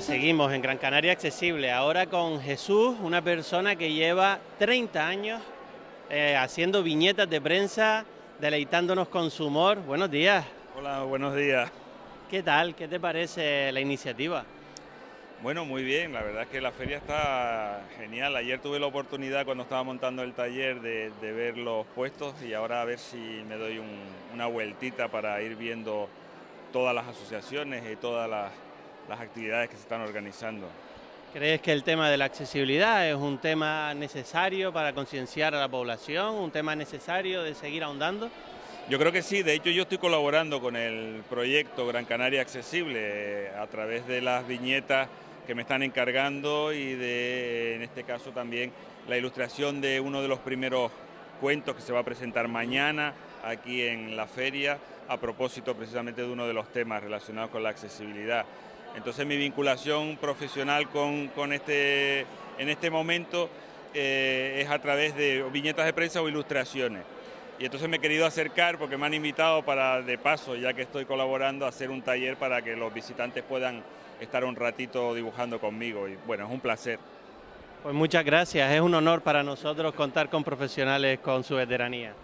seguimos en Gran Canaria Accesible, ahora con Jesús, una persona que lleva 30 años eh, haciendo viñetas de prensa, deleitándonos con su humor. Buenos días. Hola, buenos días. ¿Qué tal? ¿Qué te parece la iniciativa? Bueno, muy bien, la verdad es que la feria está genial. Ayer tuve la oportunidad cuando estaba montando el taller de, ver los puestos y ahora a ver si me doy una vueltita para ir viendo todas las asociaciones y todas las, las actividades que se están organizando. ¿Crees que el tema de la accesibilidad es un tema necesario para concienciar a la población, un tema necesario de seguir ahondando? Yo creo que sí, de hecho yo estoy colaborando con el proyecto Gran Canaria Accesible eh, a través de las viñetas que me están encargando y de, en este caso también, la ilustración de uno de los primeros cuentos que se va a presentar mañana aquí en la feria a propósito precisamente de uno de los temas relacionados con la accesibilidad. Entonces mi vinculación profesional con, este, en este momento eh, es a través de viñetas de prensa o ilustraciones. Y entonces me he querido acercar porque me han invitado para, de paso, ya que estoy colaborando, a hacer un taller para que los visitantes puedan estar un ratito dibujando conmigo. Y bueno, es un placer. Pues muchas gracias, es un honor para nosotros contar con profesionales con su veteranía.